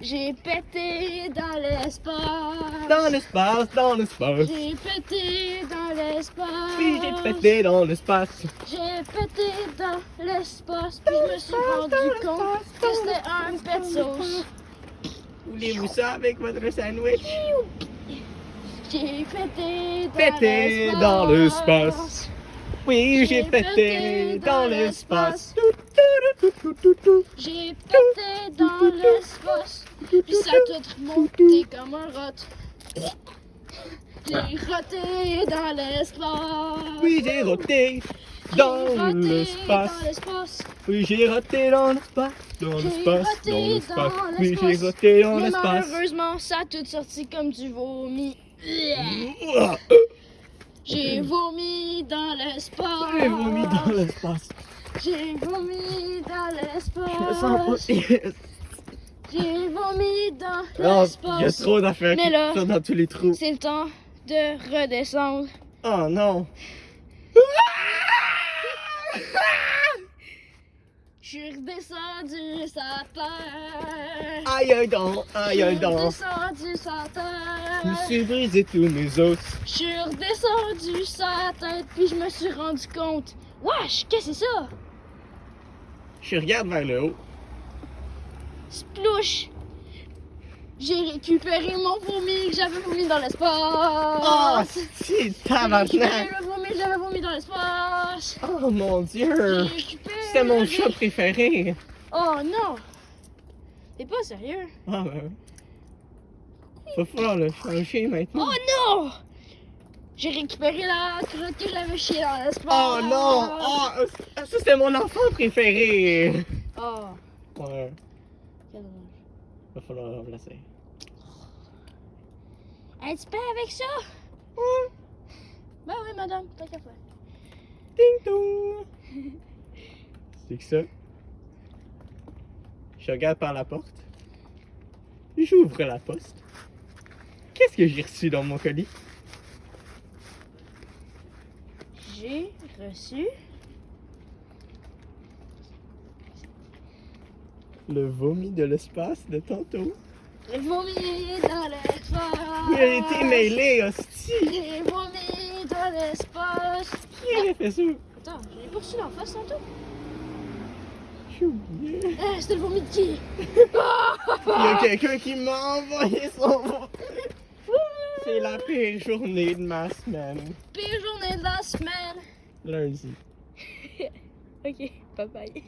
J'ai pété dans l'espace. Dans l'espace, dans l'espace. J'ai pété dans l'espace. Oui, j'ai pété dans l'espace. J'ai pété dans l'espace. Puis je me suis rendu compte que c'était un pet sauce. Voulez-vous ça avec votre sandwich? J'ai pété dans Pété dans l'espace. Oui, j'ai pété dans l'espace. J'ai pété dans l'espace. Puis ça a tout remonté comme un rot. J'ai roté dans l'espace. Oui, j'ai roté dans l'espace. Oui, j'ai roté dans l'espace. Dans J'ai l'espace, dans l'espace. Oui, j'ai roté dans l'espace. malheureusement, ça a tout sorti comme du vomi. J'ai vomi dans l'espace. J'ai vomi dans l'espace. J'ai vomi dans Je me sens l'espace. pas. J'ai vomi dans Non, il y a l'espace. trop d'affaires qui là- dans tous les trous. C'est le temps de redescendre. Oh non. Je suis redescendu sa terre. Aïe aïe donc, aïe aïe Je suis donc. redescendu sa Je me terre. suis brisé tous mes os. Je suis redescendu sa tête, puis je me suis rendu compte. Wesh, qu'est-ce que c'est ça? Je regarde vers le haut. Splouche! J'ai récupéré mon vomi que j'avais vomi dans l'espace. Oh, c'est J'ai récupéré tabarnak. le vomi que j'avais vomi dans l'espace. Oh mon J'ai dieu. récupéré. C'était mon chat préféré. Oh non! T'es pas sérieux? Ah ben. Va falloir le changer maintenant. Oh non! J'ai récupéré la crotte que j'avais chiée dans l'espace. Oh non! Oh, ça c'était mon enfant préféré! Oh, Ouais, quel dommage. va falloir le remplacer. Un petit pain avec ça? Ouais. Ben oui, madame, tant qu'à faire. Ding dong! C'est que ça? Je regarde par la porte. J'ouvre la poste. Qu'est-ce que j'ai reçu dans mon colis? J'ai reçu. Le vomi de l'espace de tantôt. J'ai vomi dans l'espace. Il a été mêlé, hostie! J'ai vomi dans l'espace. Qui aurait fait ça? Attends, je l'ai pas reçu dans la face tantôt. J'ai oublié. Ah, c'était le vomi de qui? Il y a quelqu'un qui m'a envoyé son. C'est la pire journée de ma semaine. Pire journée de la semaine. Lundi. Ok, bye bye.